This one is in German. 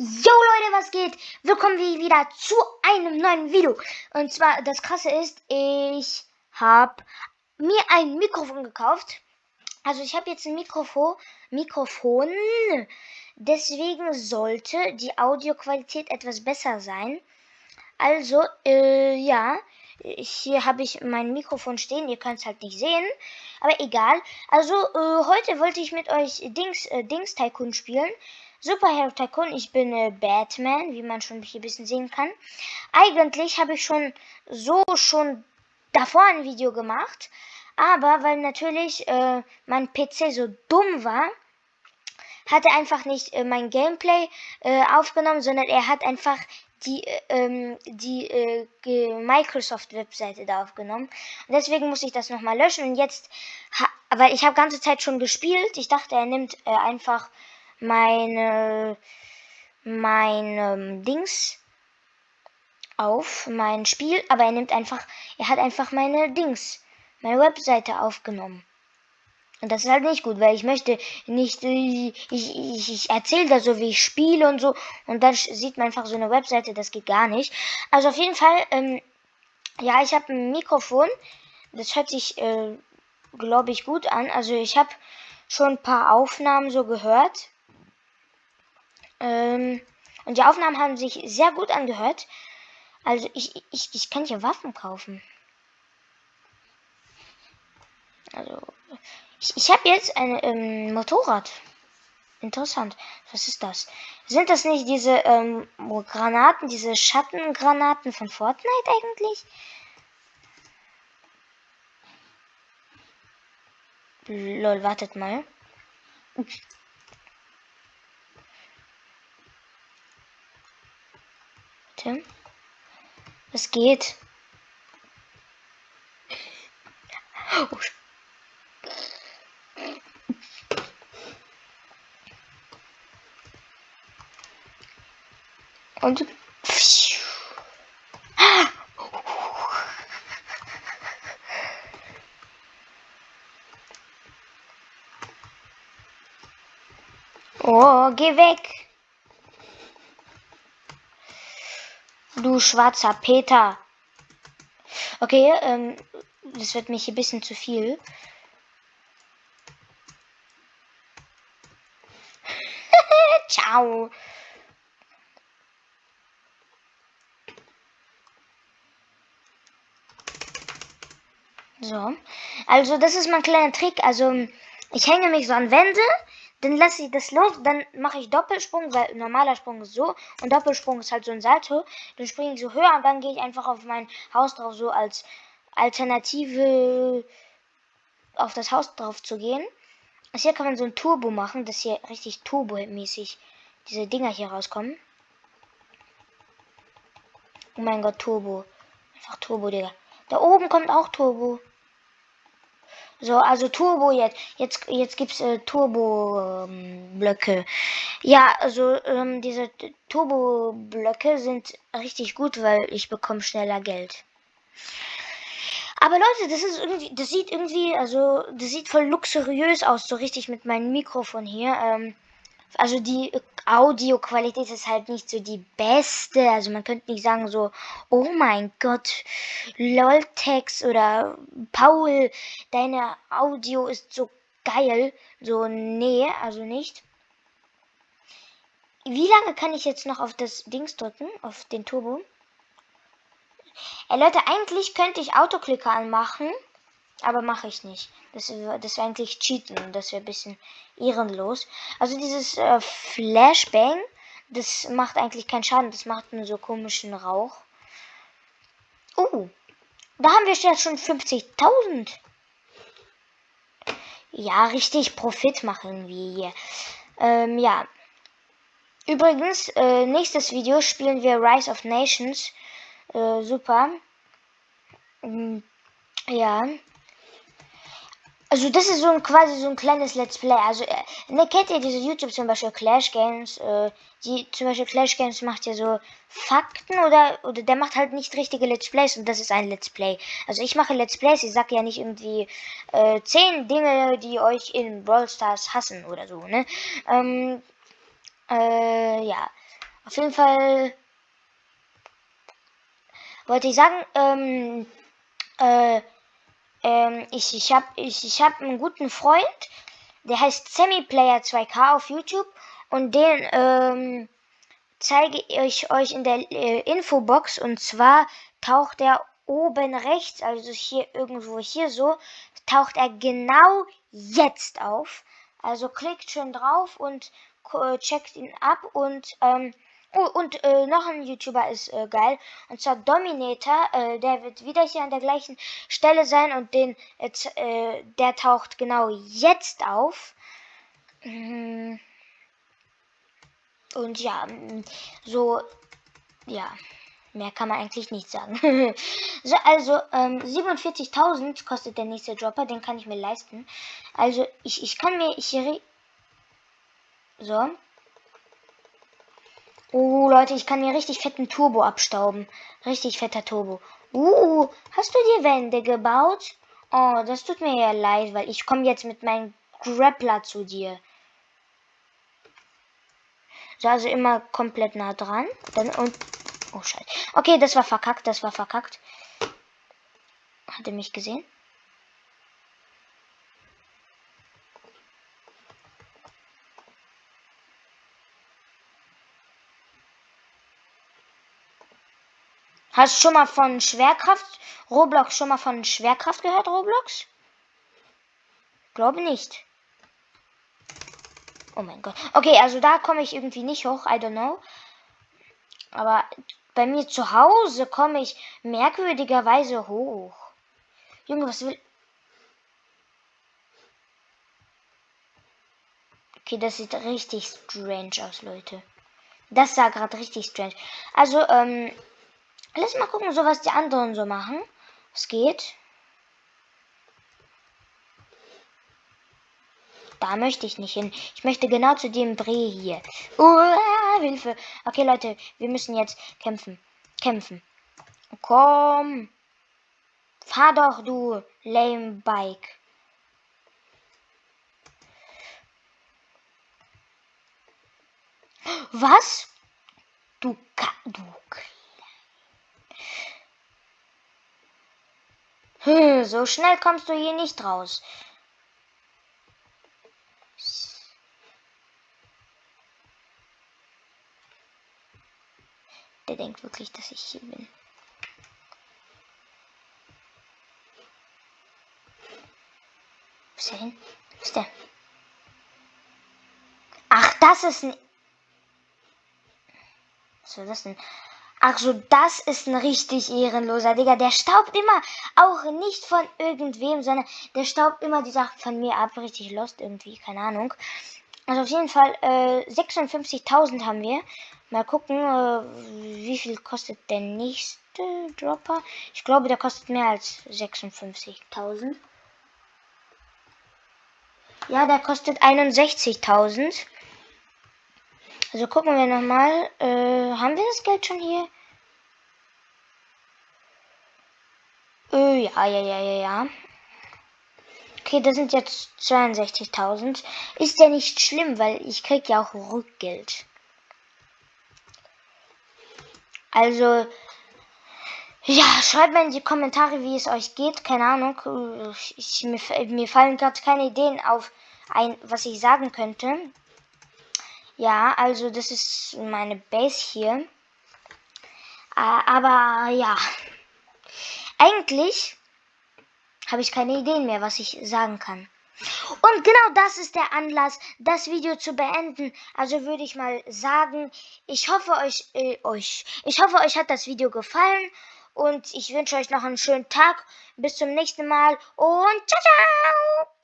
Yo Leute, was geht? Willkommen wieder zu einem neuen Video. Und zwar, das Krasse ist, ich habe mir ein Mikrofon gekauft. Also ich habe jetzt ein Mikrofon, Mikrofon. Deswegen sollte die Audioqualität etwas besser sein. Also, äh, ja, hier habe ich mein Mikrofon stehen. Ihr könnt es halt nicht sehen, aber egal. Also, äh, heute wollte ich mit euch Dings, äh, Dings Tycoon spielen. Superhero Tycoon, ich bin äh, Batman, wie man schon hier ein bisschen sehen kann. Eigentlich habe ich schon so schon davor ein Video gemacht, aber weil natürlich äh, mein PC so dumm war, hat er einfach nicht äh, mein Gameplay äh, aufgenommen, sondern er hat einfach die, äh, ähm, die äh, Microsoft-Webseite da aufgenommen. Und deswegen muss ich das nochmal löschen. Und jetzt, weil ich habe ganze Zeit schon gespielt, ich dachte, er nimmt äh, einfach meine, mein ähm, Dings auf, mein Spiel, aber er nimmt einfach, er hat einfach meine Dings, meine Webseite aufgenommen. Und das ist halt nicht gut, weil ich möchte nicht, ich, ich, ich erzähle da so, wie ich spiele und so, und dann sieht man einfach so eine Webseite, das geht gar nicht. Also auf jeden Fall, ähm, ja, ich habe ein Mikrofon, das hört sich, äh, glaube ich, gut an. Also ich habe schon ein paar Aufnahmen so gehört. Ähm, und die Aufnahmen haben sich sehr gut angehört. Also ich, ich, ich kann hier Waffen kaufen. Also ich, ich habe jetzt ein ähm, Motorrad. Interessant. Was ist das? Sind das nicht diese ähm, Granaten, diese Schattengranaten von Fortnite eigentlich? Lol, wartet mal. Tim? Was geht? Oh. Und Oh, geh weg. Du schwarzer Peter. Okay, ähm, das wird mich ein bisschen zu viel. Ciao. So. Also, das ist mein kleiner Trick. Also, ich hänge mich so an Wände dann lasse ich das los, dann mache ich Doppelsprung, weil normaler Sprung ist so und Doppelsprung ist halt so ein Salto. Dann springe ich so höher und dann gehe ich einfach auf mein Haus drauf, so als Alternative auf das Haus drauf zu gehen. Also hier kann man so ein Turbo machen, dass hier richtig Turbo-mäßig diese Dinger hier rauskommen. Oh mein Gott, Turbo. Einfach Turbo, Digga. Da oben kommt auch Turbo. So, also Turbo jetzt. Jetzt, jetzt gibt's äh, Turbo-Blöcke. Ähm, ja, also ähm, diese Turbo-Blöcke sind richtig gut, weil ich bekomme schneller Geld. Aber Leute, das ist irgendwie, das sieht irgendwie, also das sieht voll luxuriös aus, so richtig mit meinem Mikrofon hier. Ähm, also die Audioqualität ist halt nicht so die beste. Also man könnte nicht sagen so, oh mein Gott, Loltex oder Paul, deine Audio ist so geil. So, nee, also nicht. Wie lange kann ich jetzt noch auf das Dings drücken, auf den Turbo? Ey Leute, eigentlich könnte ich Autoklicker anmachen. Aber mache ich nicht. Das, das wäre eigentlich Cheaten. Das wäre ein bisschen ehrenlos. Also dieses äh, Flashbang, das macht eigentlich keinen Schaden. Das macht nur so komischen Rauch. Oh, da haben wir jetzt schon 50.000. Ja, richtig Profit machen wir hier. Ähm, ja. Übrigens, äh, nächstes Video spielen wir Rise of Nations. Äh, super. Ähm, ja. Also das ist so ein quasi so ein kleines Let's Play. Also äh, ne, kennt ihr diese YouTube zum Beispiel Clash Games? Äh, die zum Beispiel Clash Games macht ja so Fakten oder oder der macht halt nicht richtige Let's Plays und das ist ein Let's Play. Also ich mache Let's Plays, ich sag ja nicht irgendwie äh, zehn Dinge, die euch in Brawl Stars hassen oder so, ne? Ähm, äh, ja. Auf jeden Fall wollte ich sagen, ähm, äh, ähm, ich, ich habe ich, ich hab einen guten Freund, der heißt Semiplayer 2K auf YouTube. Und den ähm, zeige ich euch in der äh, Infobox. Und zwar taucht er oben rechts, also hier irgendwo hier so, taucht er genau jetzt auf. Also klickt schön drauf und äh, checkt ihn ab. Und ähm, Oh, und äh, noch ein YouTuber ist äh, geil. Und zwar Dominator. Äh, der wird wieder hier an der gleichen Stelle sein. Und den, äh, der taucht genau jetzt auf. Mhm. Und ja, mm, so, ja, mehr kann man eigentlich nicht sagen. so, also, ähm, 47.000 kostet der nächste Dropper, den kann ich mir leisten. Also, ich, ich kann mir hier, so. Oh, Leute, ich kann mir richtig fetten Turbo abstauben. Richtig fetter Turbo. Uh, hast du dir Wände gebaut? Oh, das tut mir ja leid, weil ich komme jetzt mit meinem Grappler zu dir. So, also immer komplett nah dran. Dann und. Oh, scheiße. Okay, das war verkackt, das war verkackt. Hat er mich gesehen? Hast du schon mal von Schwerkraft, Roblox schon mal von Schwerkraft gehört, Roblox? Glaube nicht. Oh mein Gott. Okay, also da komme ich irgendwie nicht hoch. I don't know. Aber bei mir zu Hause komme ich merkwürdigerweise hoch. Junge, was will... Okay, das sieht richtig strange aus, Leute. Das sah gerade richtig strange. Also, ähm, lass mal gucken, so was die anderen so machen. Es geht. Da möchte ich nicht hin. Ich möchte genau zu dem Bree hier. Uh, Hilfe. Okay, Leute, wir müssen jetzt kämpfen. Kämpfen. Komm. Fahr doch, du lame Bike. Was? Du, du hm, so schnell kommst du hier nicht raus. Der denkt wirklich, dass ich hier bin. Wo ist der? Ach, das ist ein... Was soll das denn? Ach so, das ist ein richtig ehrenloser Digga. Der staubt immer auch nicht von irgendwem, sondern der staubt immer die Sachen von mir ab. Richtig lost irgendwie, keine Ahnung. Also auf jeden Fall äh, 56.000 haben wir. Mal gucken, äh, wie viel kostet der nächste Dropper. Ich glaube, der kostet mehr als 56.000. Ja, der kostet 61.000. Also gucken wir nochmal. Äh, haben wir das Geld schon hier? Äh, ja, ja, ja, ja, ja. Okay, das sind jetzt 62.000. Ist ja nicht schlimm, weil ich krieg ja auch Rückgeld. Also, ja, schreibt mir in die Kommentare, wie es euch geht. Keine Ahnung. Ich, mir, mir fallen gerade keine Ideen auf, ein, was ich sagen könnte. Ja, also das ist meine Base hier. Äh, aber ja, eigentlich habe ich keine Ideen mehr, was ich sagen kann. Und genau das ist der Anlass, das Video zu beenden. Also würde ich mal sagen, ich hoffe euch, äh, euch, ich hoffe euch hat das Video gefallen und ich wünsche euch noch einen schönen Tag. Bis zum nächsten Mal und ciao ciao.